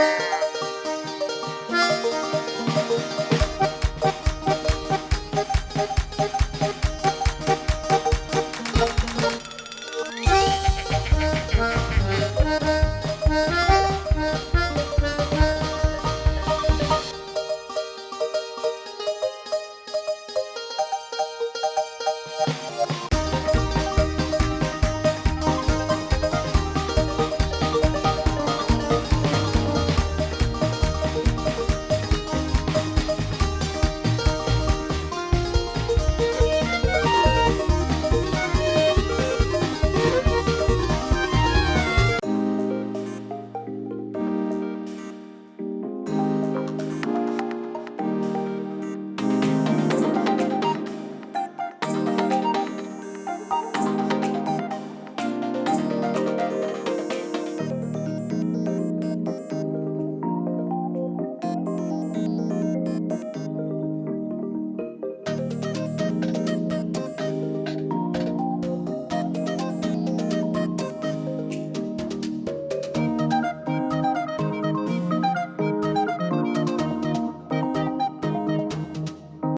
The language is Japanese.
you